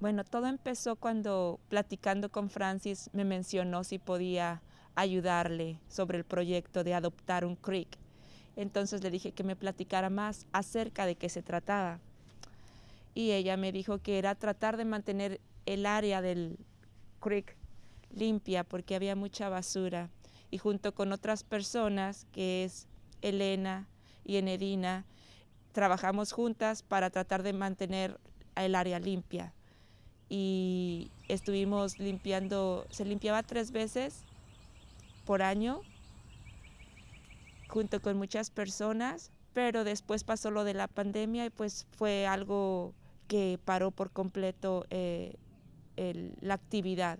Bueno, todo empezó cuando platicando con Francis me mencionó si podía ayudarle sobre el proyecto de adoptar un creek. Entonces le dije que me platicara más acerca de qué se trataba. Y ella me dijo que era tratar de mantener el área del creek limpia porque había mucha basura. Y junto con otras personas, que es Elena y Enedina, trabajamos juntas para tratar de mantener el área limpia y estuvimos limpiando, se limpiaba tres veces por año junto con muchas personas, pero después pasó lo de la pandemia y pues fue algo que paró por completo eh, la actividad.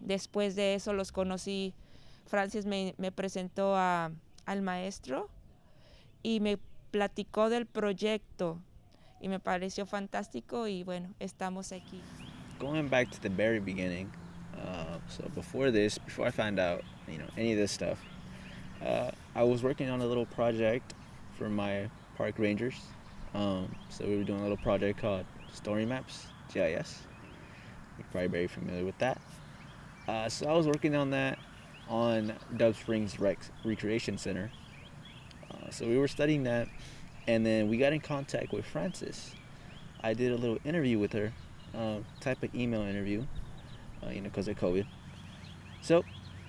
Después de eso los conocí, Francis me, presentó al maestro y me platicó del proyecto y me pareció fantástico y bueno, estamos aquí. Going back to the very beginning, uh, so before this, before I found out, you know, any of this stuff, uh, I was working on a little project for my park rangers. Um, so we were doing a little project called Story Maps, GIS. You're probably very familiar with that. Uh, so I was working on that on Dove Springs Rec Recreation Center. Uh, so we were studying that and then we got in contact with Frances. I did a little interview with her, uh, type of email interview, uh, you know, because of COVID. So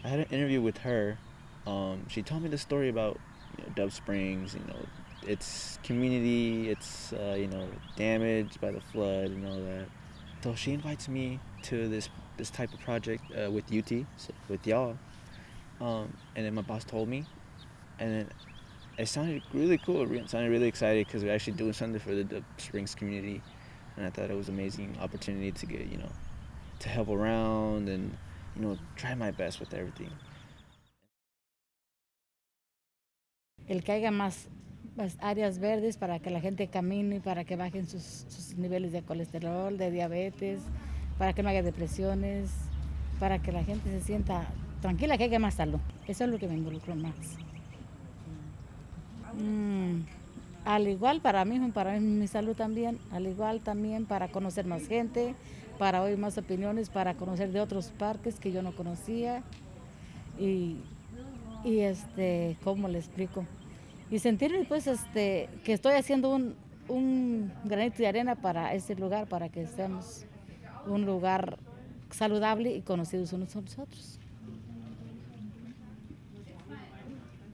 I had an interview with her. Um, she told me the story about you know, Dove Springs, you know, its community, its uh, you know damaged by the flood and all that. So she invites me to this this type of project uh, with UT, so with y'all. Um, and then my boss told me, and then it sounded really cool. It sounded really excited because we're actually doing something for the, the Springs community, and I thought it was an amazing opportunity to get you know to help around and you know try my best with everything. El que haya más, más áreas verdes para que la gente camine, para que bajen sus, sus niveles de colesterol, de diabetes, para que no haya depresiones, para que la gente se sienta tranquila, que haya más salud. Eso es lo que me involucró más. Mm, al igual para mí, para mi salud también, al igual también para conocer más gente, para oír más opiniones, para conocer de otros parques que yo no conocía y, y este, ¿cómo le explico? Y sentirme pues este, que estoy haciendo un, un granito de arena para ese lugar, para que seamos un lugar saludable y conocidos unos a nosotros.